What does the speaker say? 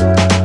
you